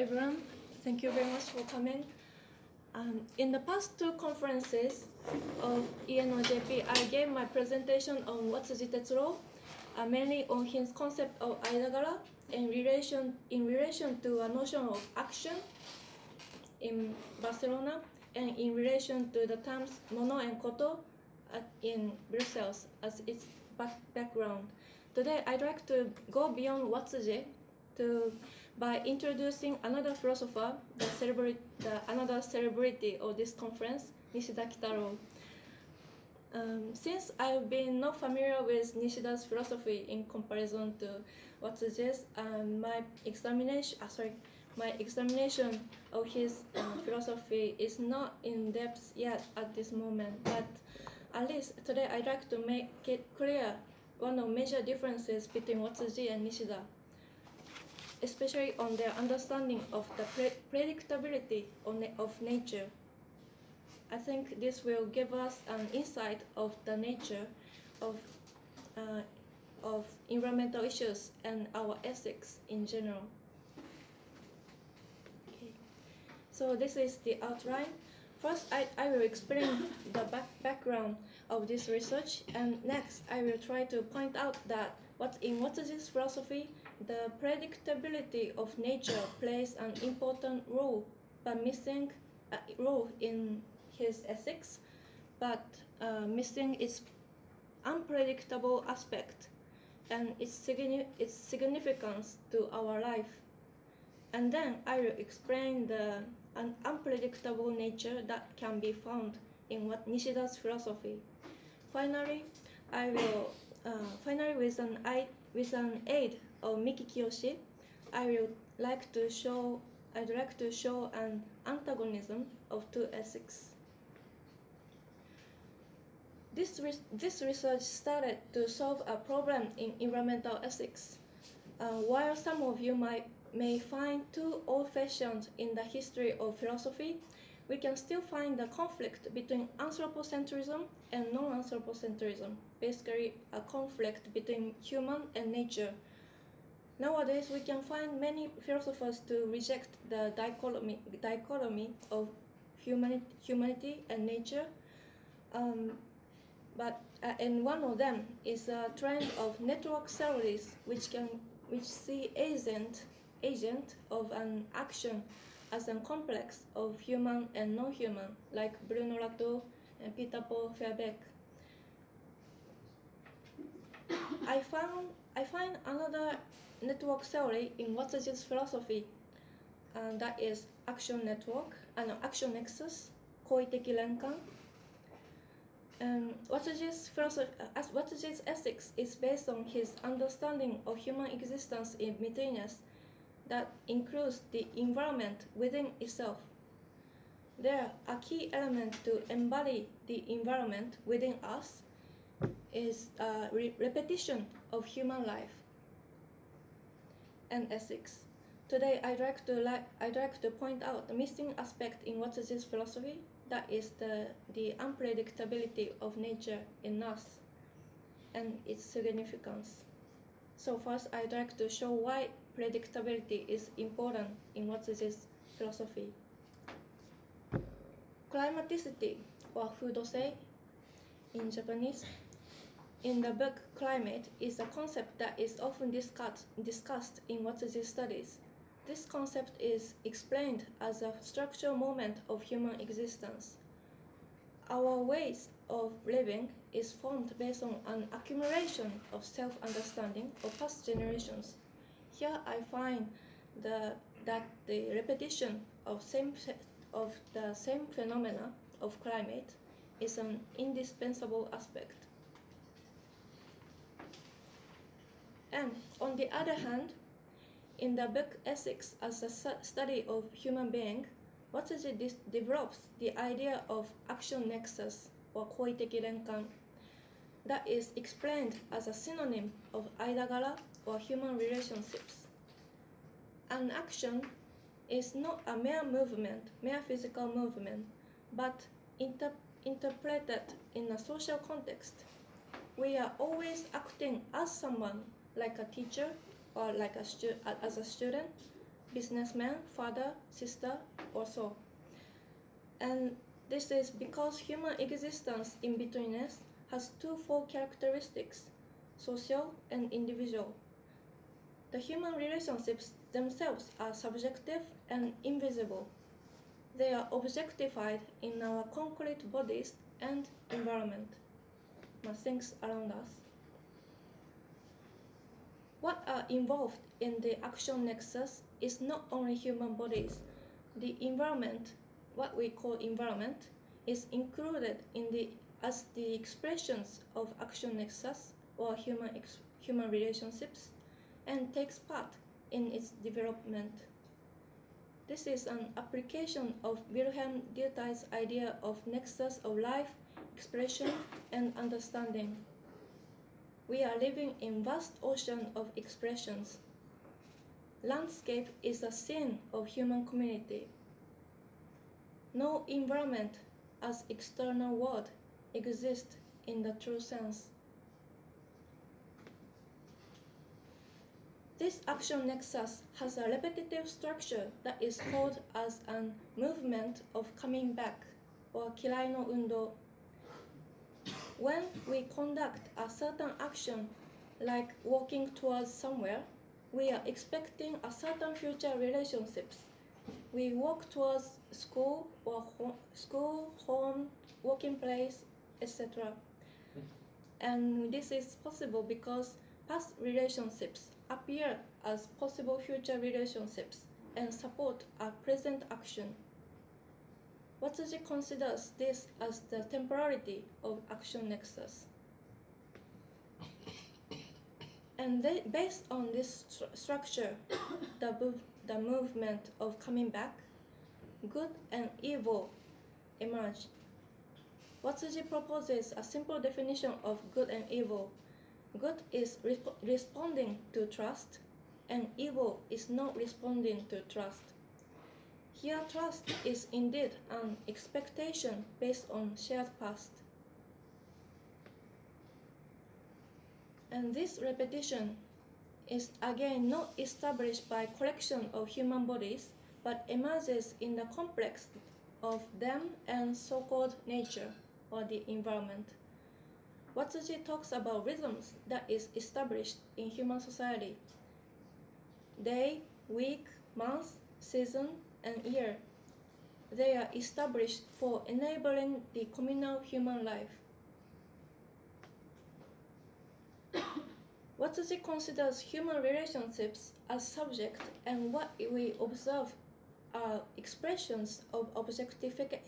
everyone. Thank you very much for coming. Um, in the past two conferences of ENOJP, I gave my presentation on Watsuji Tetsuro, uh, mainly on his concept of Aidagara in relation, in relation to a notion of action in Barcelona and in relation to the terms mono and koto at, in Brussels as its back background. Today, I'd like to go beyond Watsuji to by introducing another philosopher, the, the another celebrity of this conference, Nishida Kitaro. Um, since I've been not familiar with Nishida's philosophy in comparison to Watsuji's, um, my examination, uh, sorry, my examination of his uh, philosophy is not in depth yet at this moment, but at least today I'd like to make it clear one of major differences between Watsuji and Nishida especially on their understanding of the pre predictability of, na of nature. I think this will give us an insight of the nature of, uh, of environmental issues and our ethics in general. Okay. So this is the outline. First, I, I will explain the back background of this research, and next, I will try to point out that what in Watsuji's philosophy the predictability of nature plays an important role, but missing a role in his ethics, but uh, missing its unpredictable aspect and its, signi its significance to our life. And then I will explain the an unpredictable nature that can be found in what Nishida's philosophy. Finally, I will uh, finally with an with an aid of Miki Kiyoshi, I would like to show I'd like to show an antagonism of two ethics. This, re this research started to solve a problem in environmental ethics. Uh, while some of you might, may find too old-fashioned in the history of philosophy, we can still find the conflict between anthropocentrism and non-anthropocentrism, basically a conflict between human and nature Nowadays, we can find many philosophers to reject the dichotomy, dichotomy of humanity, humanity and nature. Um, but uh, and one of them is a trend of network theories, which can which see agent agent of an action as a complex of human and non-human, like Bruno Latour and Peter Paul Verbeek. I found I find another network theory in Watsuji's philosophy, and that is action network, and uh, no, action nexus, koiteki renkan. Um, Watsuji's philosophy, uh, Watsuji's ethics is based on his understanding of human existence in betweenness that includes the environment within itself. There are key elements to embody the environment within us is a re repetition of human life and ethics. Today, I'd like to like I'd like to point out the missing aspect in Watsuji's philosophy. That is the the unpredictability of nature in us, and its significance. So first, I'd like to show why predictability is important in this philosophy. Climaticity, or fudosei in Japanese, in the book Climate is a concept that is often discussed, discussed in Watsuji studies. This concept is explained as a structural moment of human existence. Our ways of living is formed based on an accumulation of self-understanding of past generations. Here I find the, that the repetition of, same, of the same phenomena of climate is an indispensable aspect. And on the other hand, in the book Ethics as a Study of Human Being, Watsuji develops the idea of action nexus or koiteki renkan that is explained as a synonym of aidagara or human relationships. An action is not a mere movement, mere physical movement, but inter interpreted in a social context. We are always acting as someone like a teacher or like a stu as a student, businessman, father, sister, or so. And this is because human existence in betweenness has twofold characteristics social and individual. The human relationships themselves are subjective and invisible. They are objectified in our concrete bodies and environment, things around us. What are involved in the action nexus is not only human bodies. The environment, what we call environment, is included in the as the expressions of action nexus or human human relationships and takes part in its development. This is an application of Wilhelm Dilthey's idea of nexus of life, expression, and understanding. We are living in vast ocean of expressions. Landscape is a scene of human community. No environment as external world exists in the true sense. This action nexus has a repetitive structure that is called as a movement of coming back or kirai no undo. When we conduct a certain action like walking towards somewhere, we are expecting a certain future relationships. We walk towards school or ho school, home, working place, etc. And this is possible because past relationships appear as possible future relationships and support a present action. Watsuji considers this as the temporality of action nexus. And they, based on this stru structure, the, the movement of coming back, good and evil emerge. Watsuji proposes a simple definition of good and evil Good is resp responding to trust, and evil is not responding to trust. Here, trust is indeed an expectation based on shared past. And this repetition is again not established by collection of human bodies, but emerges in the complex of them and so-called nature or the environment. Watsuji talks about rhythms that is established in human society. Day, week, month, season, and year. They are established for enabling the communal human life. What Watsuji considers human relationships as subject and what we observe are expressions of objectification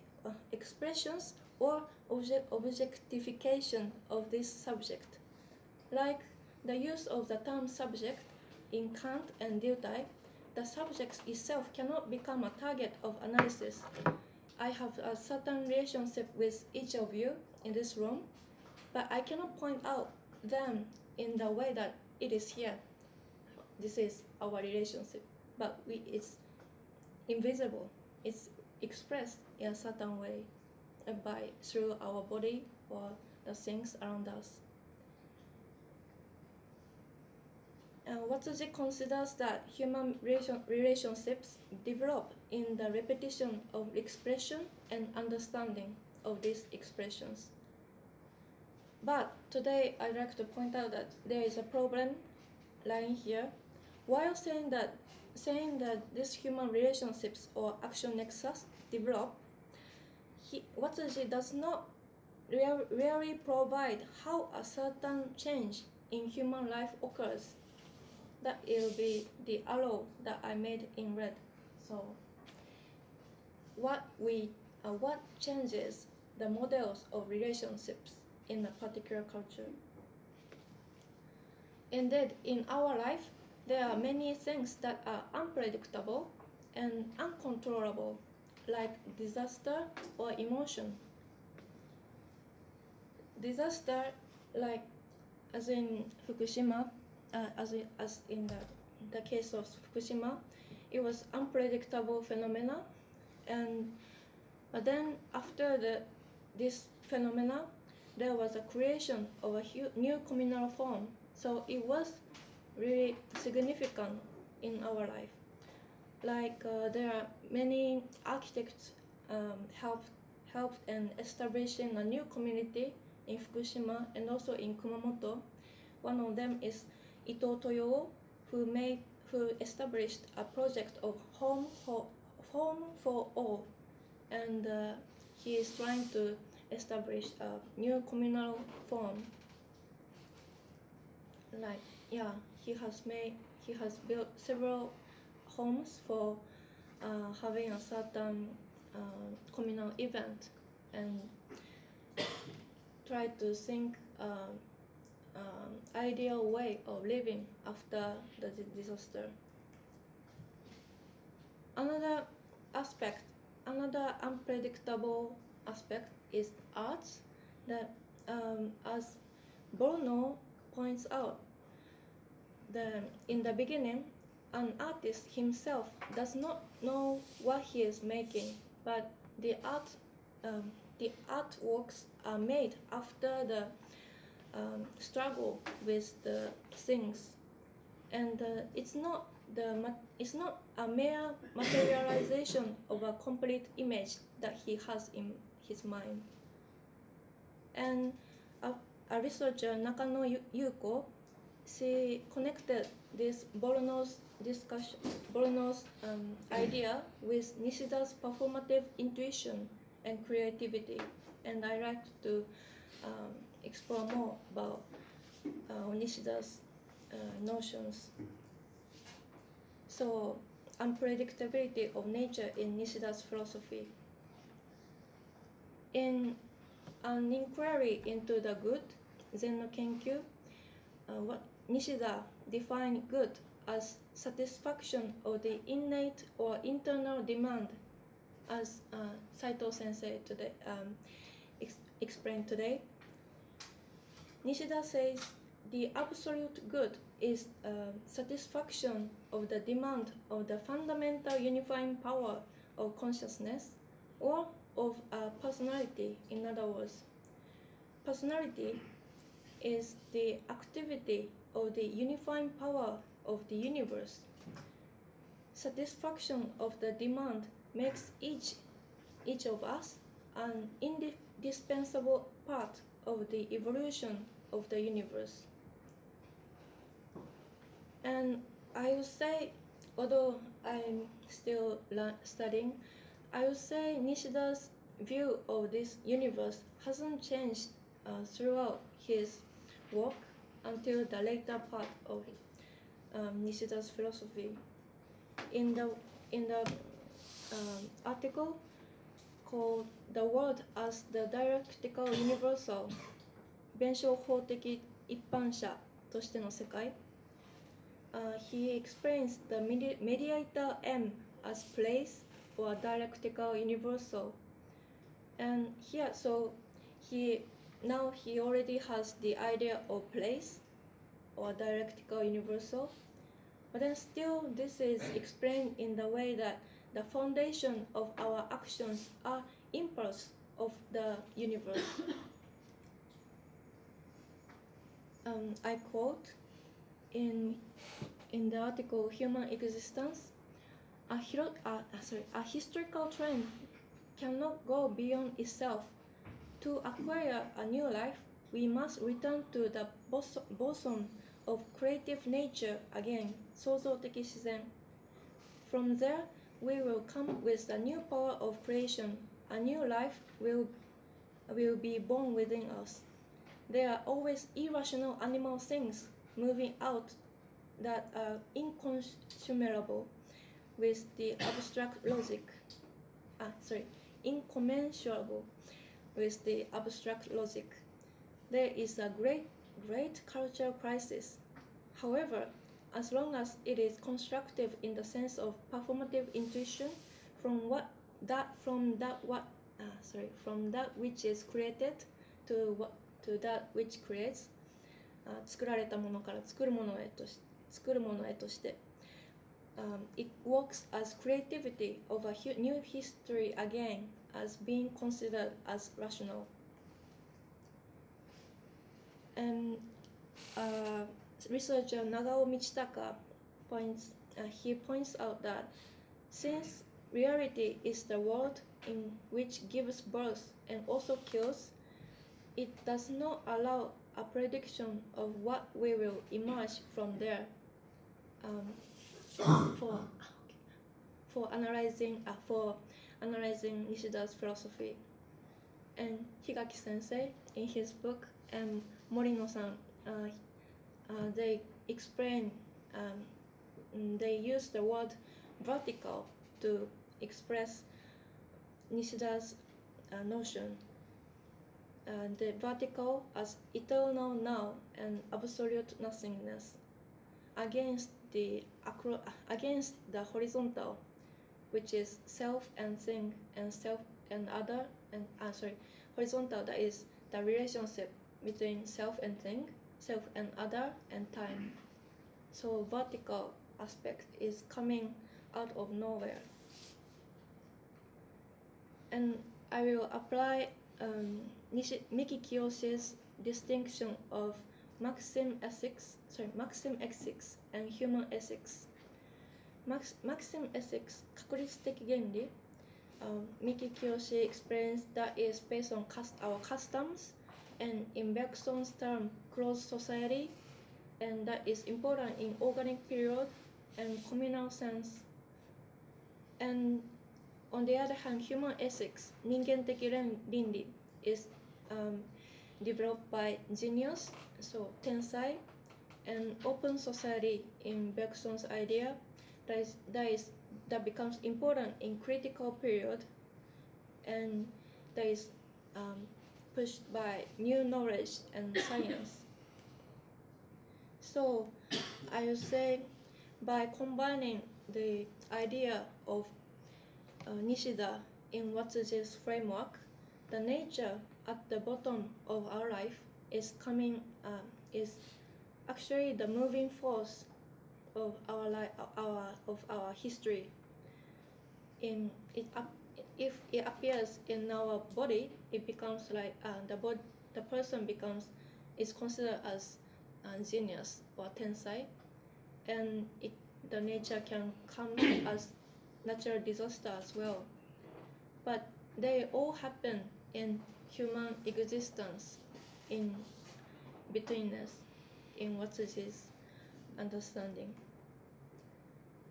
expressions or object objectification of this subject, like the use of the term subject in Kant and Dilthey, the subject itself cannot become a target of analysis. I have a certain relationship with each of you in this room, but I cannot point out them in the way that it is here. This is our relationship, but we, it's invisible. It's expressed in a certain way uh, by through our body or the things around us. Uh, Watsuji considers that human relation, relationships develop in the repetition of expression and understanding of these expressions. But today I'd like to point out that there is a problem lying here. While saying that saying that these human relationships or action nexus develop he, Watsuji does not really provide how a certain change in human life occurs. That will be the arrow that I made in red. So, what we uh, what changes the models of relationships in a particular culture. Indeed, in our life, there are many things that are unpredictable and uncontrollable like disaster or emotion. Disaster, like as in Fukushima, uh, as, in, as in the, the case of Fukushima, it was unpredictable phenomena, and but then after the this phenomena, there was a creation of a new communal form. So it was really significant in our life. like uh, there are many architects um, helped helped in establishing a new community in Fukushima and also in Kumamoto. One of them is Ito Toyo, who made who established a project of home for home for all, and uh, he is trying to establish a new communal form. Like yeah, he has made he has built several homes for uh, having a certain uh, communal event and try to think um, um, ideal way of living after the disaster. Another aspect, another unpredictable aspect is arts that, um, as Bollnow points out, the, in the beginning, an artist himself does not know what he is making, but the art, um, the artworks are made after the um, struggle with the things, and uh, it's not the it's not a mere materialization of a complete image that he has in his mind. And a, a researcher Nakano Yuko, she connected this Bollnow's discussion, Bollnow's um, idea with Nishida's performative intuition and creativity, and I like to um, explore more about uh, Nishida's uh, notions. So, unpredictability of nature in Nishida's philosophy. In an inquiry into the good, Zen no Kenkyu, uh, what Nishida defined good as satisfaction of the innate or internal demand, as uh, Saito Sensei today um, ex- explained today. Nishida says the absolute good is uh, satisfaction of the demand of the fundamental unifying power of consciousness or of a personality. In other words, personality is the activity of the unifying power of the universe. Satisfaction of the demand makes each each of us an indispensable part of the evolution of the universe. And I would say, although I'm still studying, I would say Nishida's view of this universe hasn't changed uh, throughout his work until the later part of um, Nishida's philosophy. In the in the um, article called "The World as the Dialectical Universal" 弁証法的一般者としての世界 uh, he explains the medi- mediator M as place or dialectical universal. And here, so he now he already has the idea of place or dialectical universal. But then still, this is explained in the way that the foundation of our actions are impulse of the universe. um, I quote in in the article "Human Existence." A, hero, uh, uh, sorry, a historical trend cannot go beyond itself. To acquire a new life, we must return to the bos- bosom of creative nature again, 创造的自然. From there, we will come with a new power of creation. A new life will, will be born within us. There are always irrational animal things moving out that are inconsumable with the abstract logic. Ah, sorry, incommensurable with the abstract logic. There is a great, great cultural crisis. However, as long as it is constructive in the sense of performative intuition from what that from that what ah, sorry from that which is created to what to that which creates あ作られたものから作るものへとし作るものへとして、um, it works as creativity of a hu- new history again as being considered as rational. And uh, researcher Nagao Michitaka points uh, he points out that Since reality is the world in which gives birth and also kills, it does not allow a prediction of what we will emerge from there. Um, for for analyzing uh, for analyzing Nishida's philosophy, and Higaki Sensei in his book and Morino-san, uh, uh, they explain um, they use the word vertical to express Nishida's uh, notion. Uh, the vertical as eternal now and absolute nothingness against the acro- against the horizontal, which is self and thing and self and other and uh, sorry horizontal that is the relationship between self and thing, self and other and time. So vertical aspect is coming out of nowhere. And I will apply um, Nishi, Miki Kiyoshi's distinction of maxim ethics, sorry, maxim ethics and human ethics. Max, maxim ethics, 确率的原理, um, Miki Kiyoshi explains that is based on cust our customs and in Bergson's term closed society, and that is important in organic period and communal sense. And on the other hand, human ethics, 人間的倫理 is um, developed by genius, so tensai, and open society in Bergson's idea that is, that is that becomes important in critical period and that is um, pushed by new knowledge and science. So I would say by combining the idea of uh, Nishida in Watsuji's framework, the nature at the bottom of our life is coming uh, is actually the moving force of our life, our of our history. In it if it appears in our body, it becomes like uh, the bod, the person becomes is considered as a genius or tensai, and it the nature can come as natural disaster as well. But they all happen in human existence, in betweenness, in what is understanding.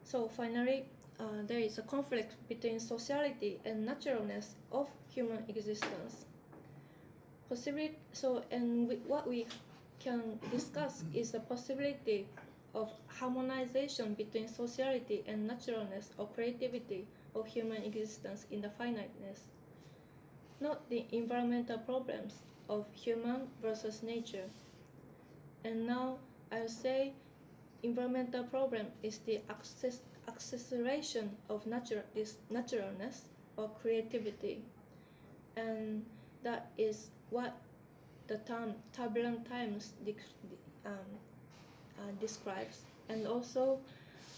So finally, uh, there is a conflict between sociality and naturalness of human existence. Possibility, so, and we, what we can discuss is the possibility of harmonization between sociality and naturalness or creativity of human existence in the finiteness, not the environmental problems of human versus nature. And now I'll say environmental problem is the access, acceleration of natural, naturalness or creativity. And that is what the term turbulent times um, uh, describes, and also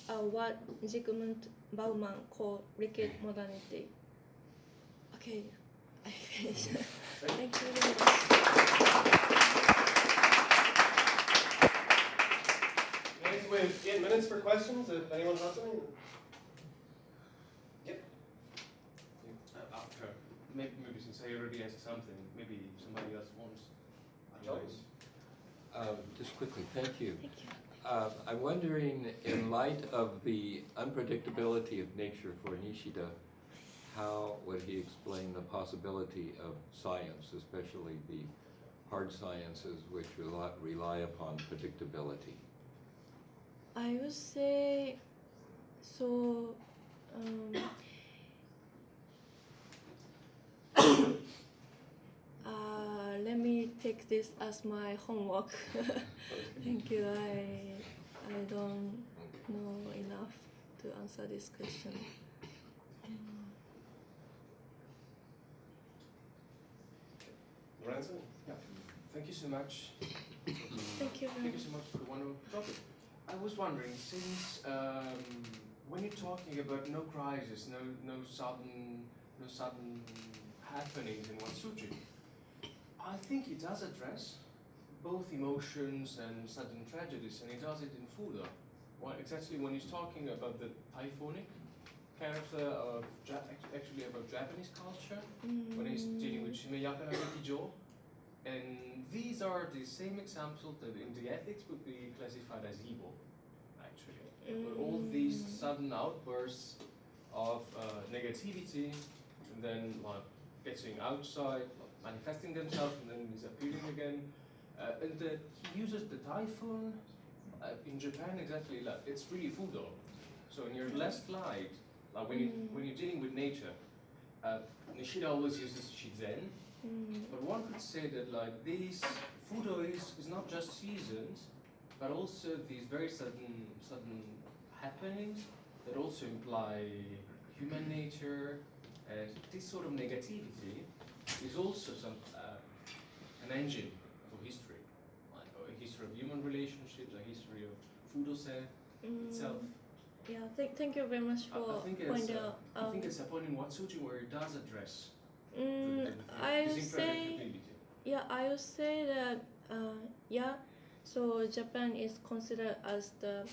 uh, what Zygmunt Bauman called liquid modernity. Okay, I. Thank you very much. Guys, we have eight minutes for questions, if anyone has any. Yep. Uh, after, maybe, maybe since I already asked something, maybe somebody else wants. Otherwise, Um, Just quickly, thank you. Thank you. Uh, I'm wondering, in light of the unpredictability of nature for Nishida, how would he explain the possibility of science, especially the hard sciences which rely, rely upon predictability? I would say so. Um, uh, let me take this as my homework. Thank you. I I don't know enough to answer this question. Lorenzo? yeah, thank you so much. Thank you Thank you so much for the wonderful topic. I was wondering, since um, when you're talking about no crisis, no no sudden no sudden happenings in Watsuji, I think he does address both emotions and sudden tragedies, and he does it in Fudo. Why exactly when he's talking about the typhoonic character of ja- actually about Japanese culture when he's dealing with Mm, Shimeyaka na gekijo. And these are the same examples that in the ethics would be classified as evil, actually. But all these Mm. sudden outbursts of uh, negativity and then like getting outside, manifesting themselves and then disappearing again. Uh, and that he uses the typhoon uh, in Japan exactly like it's really fudo. So in your last slide, like when you Mm. when you're dealing with nature, uh, Nishida always uses shizen, mm, but one could say that like this fudo is, is not just seasons, but also these very sudden sudden happenings that also imply human nature and this sort of negativity is also some uh, an engine for history, like a history of human relationships, a history of fudosei mm. itself. Yeah, thank, thank you very much I, for pointing uh, out. I think um, it's a point in Watsuji where it does address mm, I would say. Yeah, I would say that uh, yeah. So Japan is considered as the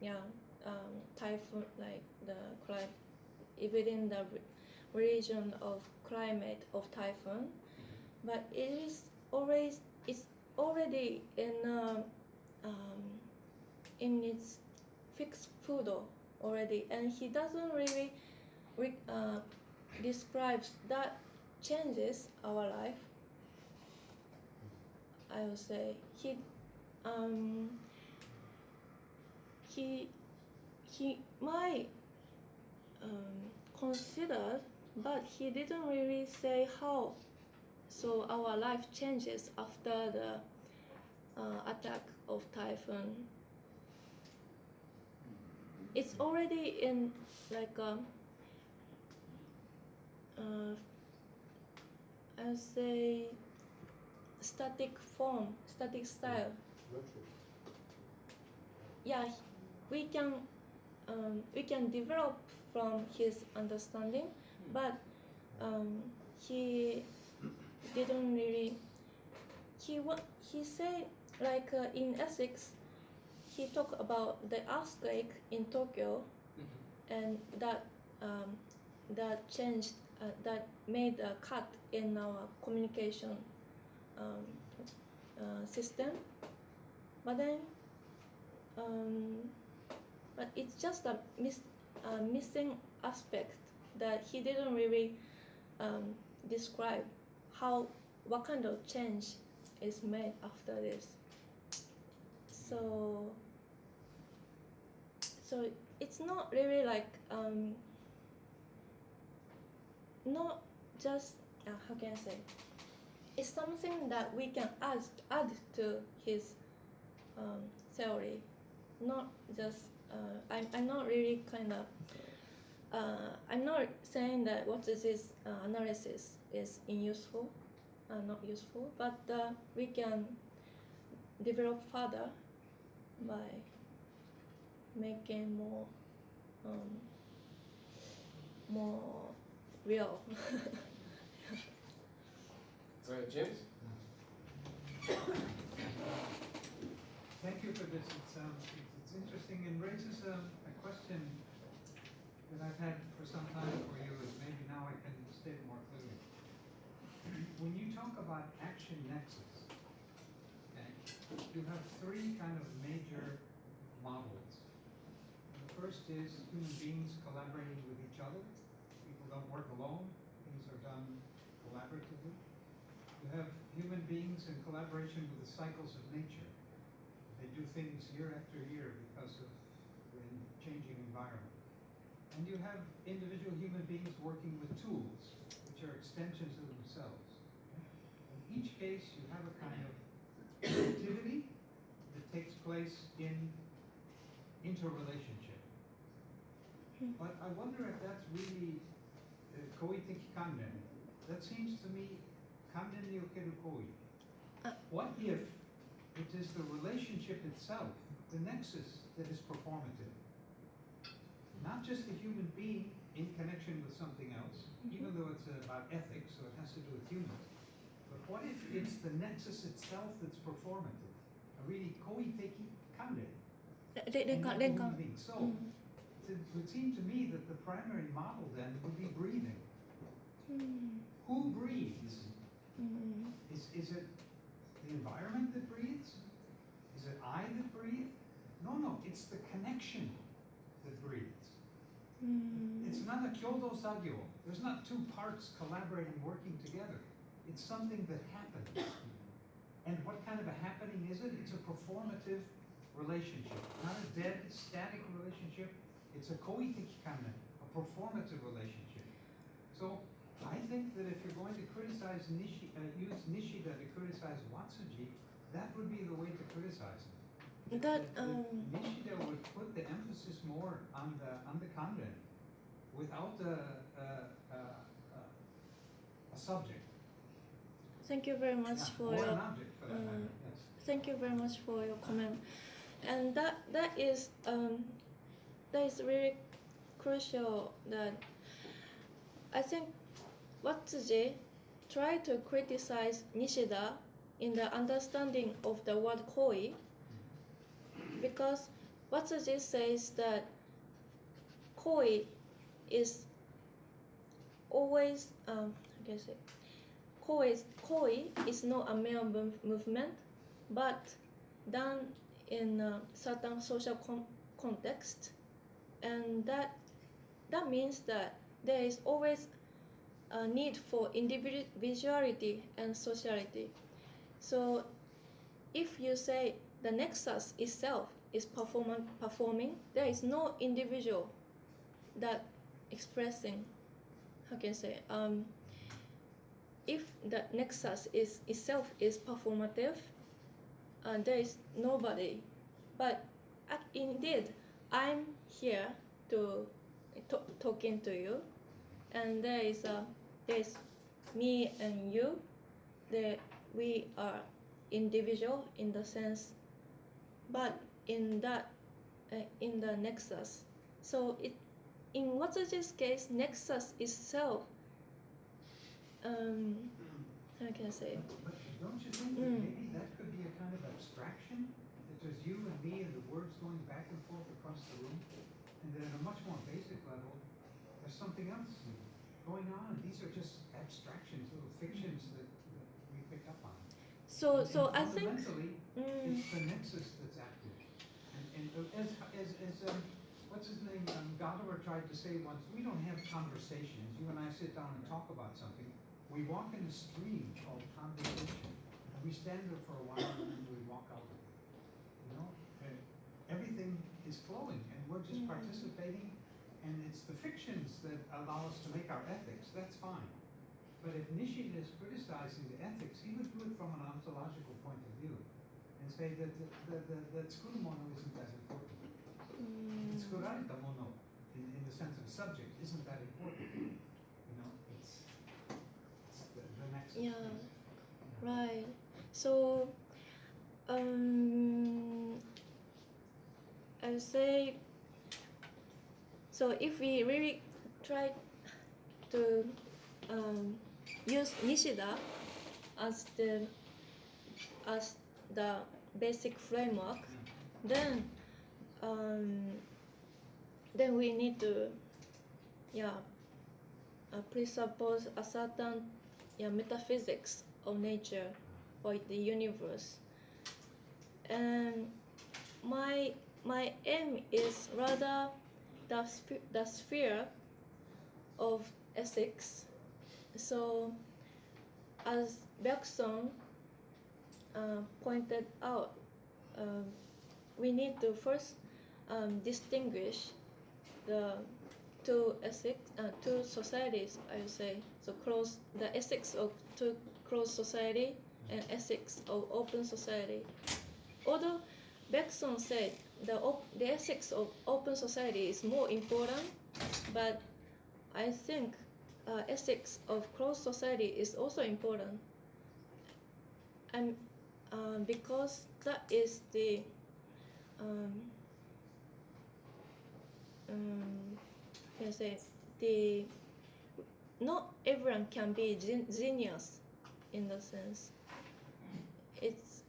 yeah um, typhoon like the climate within the region of climate of typhoon, but it is always it's already in um, um, in its fixed food already, and he doesn't really re- uh, describes that changes our life I would say he um he he might um, consider but he didn't really say how. So our life changes after the uh, attack of typhoon it's already in like a uh, I would say static form, static style. Yeah, we can um, we can develop from his understanding, but um, he didn't really. He wa- he said like uh, in ethics, he talked about the earthquake in Tokyo, Mhm. and that um, that changed uh, that made a cut in our communication um, uh, system. But then um, but it's just a miss, uh, missing aspect that he didn't really um, describe how what kind of change is made after this. So so it's not really like um, not just uh, how can I say it's something that we can add add to his um, theory not just uh, I'm, I'm not really kind of uh, I'm not saying that Watsuji's uh, analysis is unuseful uh, not useful but uh, we can develop further by making more um, more real Go ahead, James. Thank you for this. It's, um, it's, it's interesting and raises um, a question that I've had for some time for you, and maybe now I can state more clearly. When you talk about action nexus, okay, you have three kind of major models. The first is human beings collaborating with each other. Don't work alone, things are done collaboratively. You have human beings in collaboration with the cycles of nature. They do things year after year because of the changing environment. And you have individual human beings working with tools, which are extensions of themselves. In each case, you have a kind of activity that takes place in interrelationship. Hmm. But I wonder if that's really uh, koi teki kanden. That seems to me kanden ni okeru koi. Uh. What if it is the relationship itself, the nexus, that is performative? Not just the human being in connection with something else, even though it's about ethics, so it has to do with humans. But what if it's the nexus itself that's performative? A really koi teki kanden. れ連 and 関 not the 連 human 関 being. So, うん it would seem to me that the primary model then would be breathing. Mm, Who breathes? mm, Is, is it the environment that breathes? Is it I that breathe? No, no, it's the connection that breathes. mm. It's not a kyodo sagyo. There's not two parts collaborating, working together. It's something that happens. And what kind of a happening is it? It's a performative relationship, not a dead, static relationship. It's a koiteki kanren, a performative relationship. So I think that if you're going to criticize Nishi, uh, use Nishida to criticize Watsuji, that would be the way to criticize him. That, um, Nishida would put the emphasis more on the on the kanren, without a a, a, a, a subject. Thank you very much Yeah, for or your an object for um, Yes. thank you very much for your comment and that that is um, that is really crucial that I think Watsuji tried to criticize Nishida in the understanding of the word koi because Watsuji says that koi is always um, I say koi is, koi is not a mov- movement but done in a certain social con- context and that that means that there is always a need for individuality and sociality. So if you say the nexus itself is perform- performing there is no individual that expressing how can I say um, if the nexus is itself is performative uh, there is nobody. But indeed i'm here to to talking to you and there is a there is me and you there we are individual in the sense but in that uh, in the nexus so it in Watsuji's case nexus itself um how can I say But don't you think that Mm. maybe that could be a kind of abstraction? There's you and me and the words going back and forth across the room? And then at a much more basic level, there's something else going on. These are just abstractions, little fictions that, that we pick up on. so And- so and I think Fundamentally, mm, it's the nexus that's active. And, and uh, as, as, as, um, what's his name, um, Gadamer tried to say once, we don't have conversations. You and I sit down and talk about something. We walk in a stream called conversation. And we stand there for a while and then we walk out. You know, and everything is flowing and we're just Yeah. participating. And it's the fictions that allow us to make our ethics. That's fine. But if Nishida is criticizing the ethics, he would do it from an ontological point of view and say that the, the, the, that tsukurumono isn't that important. mm, Tsukurarita mono, in, in the sense of subject, isn't that important. You know, it's, it's the, the next. Yeah. Right. So, um, I would say. So if we really try to um, use Nishida as the as the basic framework, then um, then we need to yeah uh, presuppose a certain yeah, metaphysics of nature or the universe. And my my aim is rather the sp- the sphere of ethics. So, as Bergson uh, pointed out, um, we need to first um, distinguish the two ethics, uh, two societies, I would say. So close the ethics of two closed society and ethics of open society. Although Bergson said the op- the ethics of open society is more important, but I think uh, ethics of closed society is also important. And uh, because that is the um, um, can I say the not everyone can be gen- genius in the sense it's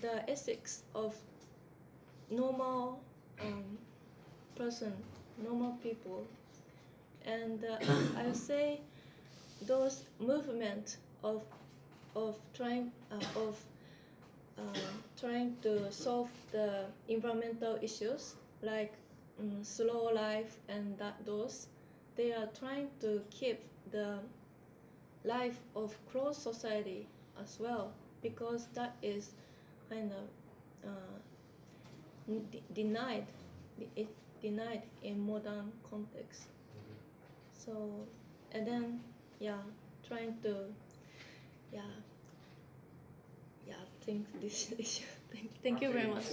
the ethics of normal um, person normal people, and uh, I say those movement of of trying uh, of uh, trying to solve the environmental issues like um, slow life and that those they are trying to keep the life of closed society as well because that is kind of uh, de- denied it denied in modern context. So and then yeah trying to yeah yeah think this issue. Thank, thank you very much